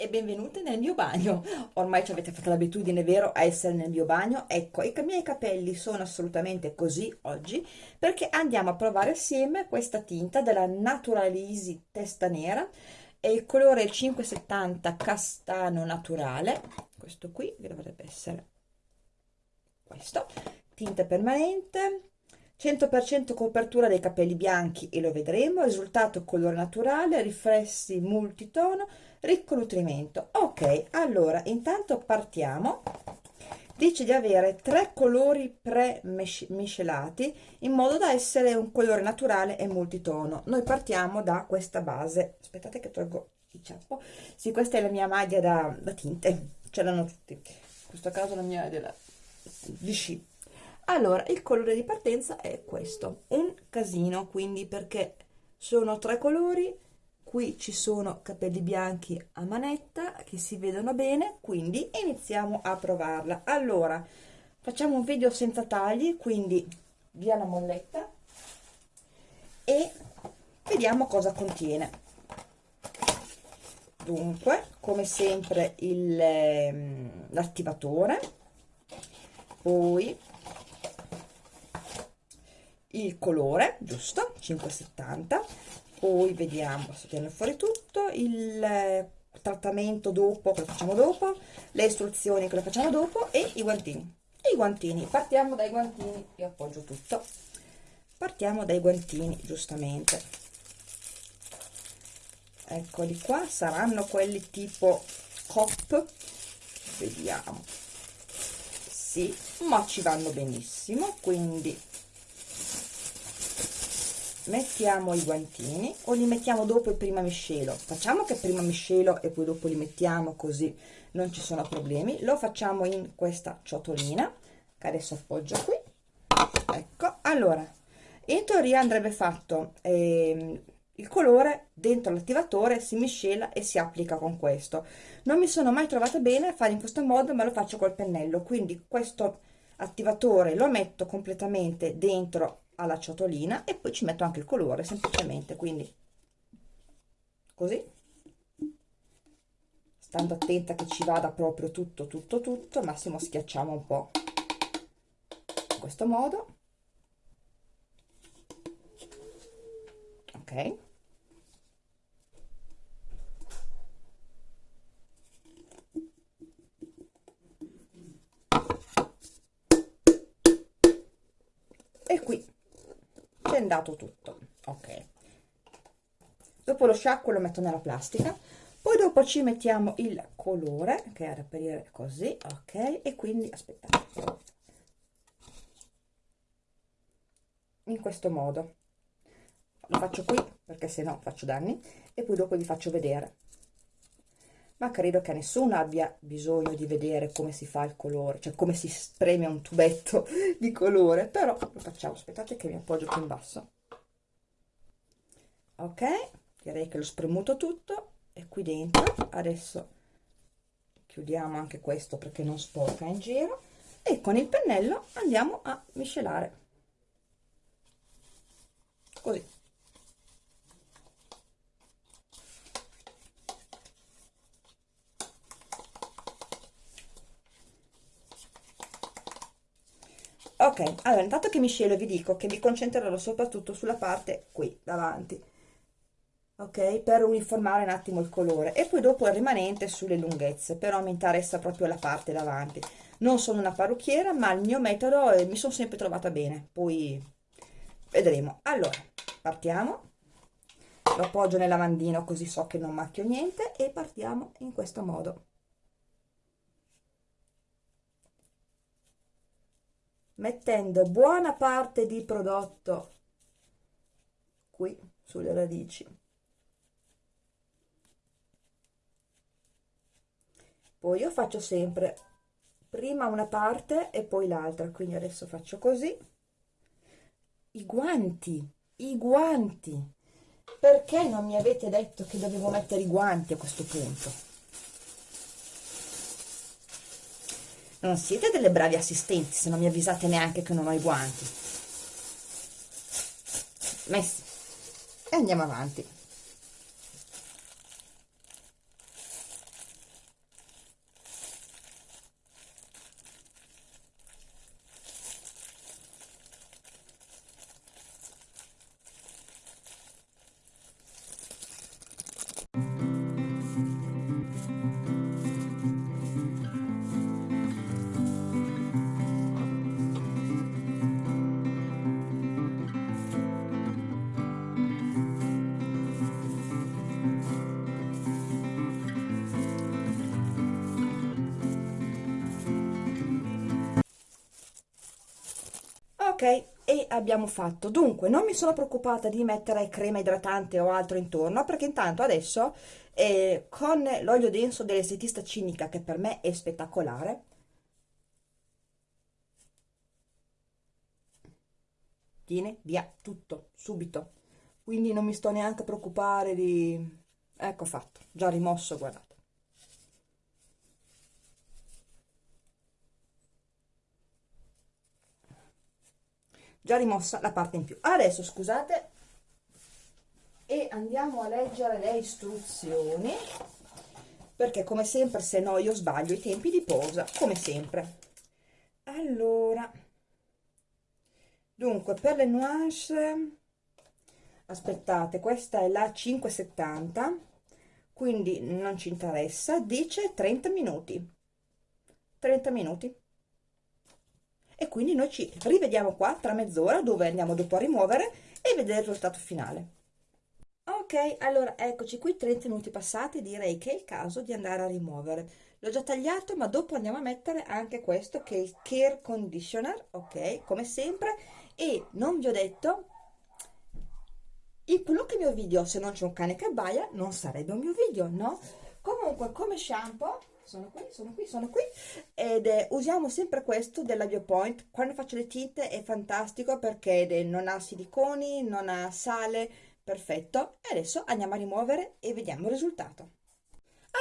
e benvenute nel mio bagno. Ormai ci avete fatto l'abitudine, vero, a essere nel mio bagno? Ecco, i miei capelli sono assolutamente così oggi perché andiamo a provare assieme questa tinta della Natural Easy Testa Nera e il colore 570 castano naturale, questo qui dovrebbe essere questo, tinta permanente, 100% copertura dei capelli bianchi e lo vedremo, risultato colore naturale, riflessi multitono, ricco nutrimento. Ok, allora intanto partiamo. Dice di avere tre colori pre-miscelati in modo da essere un colore naturale e multitono. Noi partiamo da questa base. Aspettate che tolgo il ciappo. Sì, questa è la mia maglia da, da tinte, ce l'hanno tutti. In questo caso la mia è della Vichy allora il colore di partenza è questo un casino quindi perché sono tre colori qui ci sono capelli bianchi a manetta che si vedono bene quindi iniziamo a provarla. Allora facciamo un video senza tagli quindi via la molletta e vediamo cosa contiene. Dunque come sempre ehm, l'attivatore poi il colore giusto? 570 poi vediamo sto tenendo fuori tutto il eh, trattamento dopo che lo facciamo dopo? Le istruzioni che lo facciamo dopo? E i guantini. E i guantini. Partiamo dai guantini. Io appoggio tutto. Partiamo dai guantini giustamente. Eccoli qua. Saranno quelli tipo cop. Vediamo. Sì ma ci vanno benissimo quindi mettiamo i guantini o li mettiamo dopo e prima miscelo? Facciamo che prima miscelo e poi dopo li mettiamo così non ci sono problemi. Lo facciamo in questa ciotolina che adesso appoggio qui. Ecco allora in teoria andrebbe fatto eh, il colore dentro l'attivatore si miscela e si applica con questo. Non mi sono mai trovata bene a fare in questo modo ma lo faccio col pennello. Quindi questo attivatore lo metto completamente dentro alla ciotolina e poi ci metto anche il colore semplicemente quindi così. Stando attenta che ci vada proprio tutto tutto tutto massimo schiacciamo un po in questo modo. Ok. E qui bendato tutto ok. Dopo lo sciacquo lo metto nella plastica poi dopo ci mettiamo il colore che è da reperire così ok e quindi aspettate in questo modo. Lo faccio qui perché se no faccio danni e poi dopo vi faccio vedere ma credo che nessuno abbia bisogno di vedere come si fa il colore, cioè come si spreme un tubetto di colore, però lo facciamo, aspettate che mi appoggio più in basso. Ok, direi che l'ho spremuto tutto. E qui dentro adesso chiudiamo anche questo perché non sporca in giro. E con il pennello andiamo a miscelare. Così ok allora intanto che miscelo vi dico che mi concentrerò soprattutto sulla parte qui davanti. Ok per uniformare un attimo il colore. E poi dopo il rimanente sulle lunghezze però mi interessa proprio la parte davanti. Non sono una parrucchiera ma il mio metodo eh, mi sono sempre trovata bene. Poi vedremo. Allora partiamo. Lo appoggio nel lavandino così so che non macchio niente e partiamo in questo modo mettendo buona parte di prodotto qui sulle radici. Poi io faccio sempre prima una parte e poi l'altra quindi adesso faccio così. I guanti i guanti. Perché non mi avete detto che dovevo mettere i guanti a questo punto non siete delle bravi assistenti se non mi avvisate neanche che non ho i guanti. Messi. E andiamo avanti ok? E abbiamo fatto. Dunque non mi sono preoccupata di mettere crema idratante o altro intorno perché intanto adesso eh, con l'olio denso dell'estetista cinica che per me è spettacolare tiene via tutto subito. Quindi non mi sto neanche preoccupare di ecco fatto già rimosso guardate già rimossa la parte in più. Adesso scusate e andiamo a leggere le istruzioni perché come sempre se no io sbaglio i tempi di posa come sempre. Allora dunque per le nuance aspettate questa è la 570 quindi non ci interessa dice 30 minuti. 30 minuti e quindi noi ci rivediamo qua tra mezz'ora dove andiamo dopo a rimuovere e vedere il risultato finale. Ok allora eccoci qui 30 minuti passati direi che è il caso di andare a rimuovere. L'ho già tagliato ma dopo andiamo a mettere anche questo che è il care conditioner ok come sempre. E non vi ho detto il qualunque mio video se non c'è un cane che abbaia non sarebbe un mio video no? Comunque come shampoo sono qui, sono qui, sono qui. Ed eh, usiamo sempre questo della Biopoint quando faccio le tinte è fantastico perché non ha siliconi, non ha sale. Perfetto. E adesso andiamo a rimuovere e vediamo il risultato.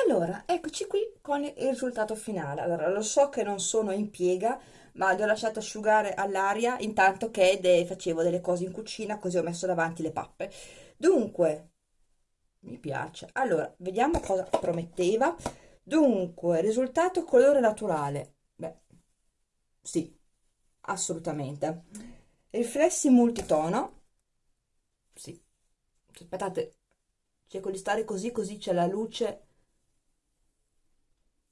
Allora eccoci qui con il risultato finale. Allora lo so che non sono in piega ma li ho lasciato asciugare all'aria intanto che de facevo delle cose in cucina così ho messo davanti le pappe. Dunque mi piace. Allora vediamo cosa prometteva Dunque, risultato colore naturale. Beh, sì, assolutamente. Riflessi multitono. Sì. Aspettate, cerco di stare così, così c'è la luce.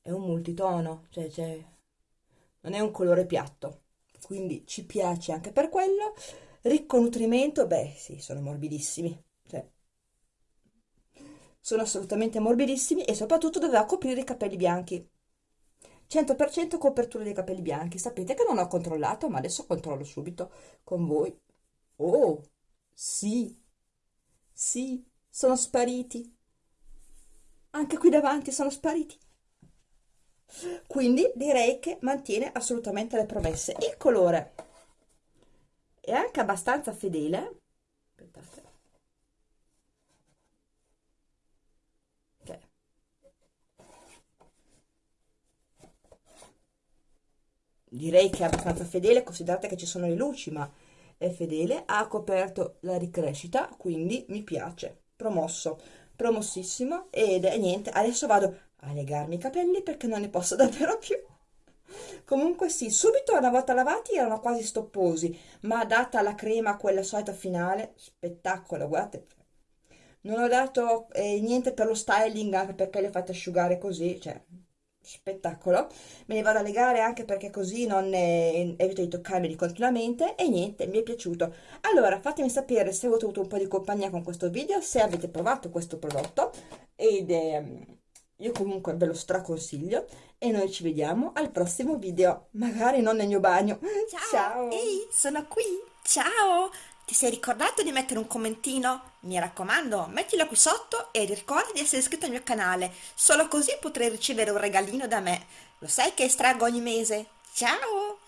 È un multitono, cioè, cioè, non è un colore piatto. Quindi ci piace anche per quello. Ricco nutrimento, beh, sì, sono morbidissimi. Cioè, sono assolutamente morbidissimi e soprattutto doveva coprire i capelli bianchi. 100% copertura dei capelli bianchi. Sapete che non ho controllato ma adesso controllo subito con voi. Oh sì sì sono spariti. Anche qui davanti sono spariti. Quindi direi che mantiene assolutamente le promesse. Il colore è anche abbastanza fedele. Aspettate direi che è abbastanza fedele, considerate che ci sono le luci, ma è fedele, ha coperto la ricrescita, quindi mi piace, promosso, promossissimo, ed è niente, adesso vado a legarmi i capelli perché non ne posso davvero più. Comunque sì, subito una volta lavati erano quasi stopposi, ma data la crema, quella solita finale, spettacolo, guardate, non ho dato eh, niente per lo styling anche perché le fate asciugare così, cioè spettacolo. Me ne vado a legare anche perché così non evito di toccarmeli continuamente. E niente mi è piaciuto. Allora fatemi sapere se avete avuto un po' di compagnia con questo video se avete provato questo prodotto. Ed eh, io comunque ve lo straconsiglio. E noi ci vediamo al prossimo video magari non nel mio bagno. Ciao, ciao. ehi sono qui. Ciao ti sei ricordato di mettere un commentino? Mi raccomando, mettilo qui sotto e ricorda di essere iscritto al mio canale, solo così potrai ricevere un regalino da me. Lo sai che estraggo ogni mese? Ciao!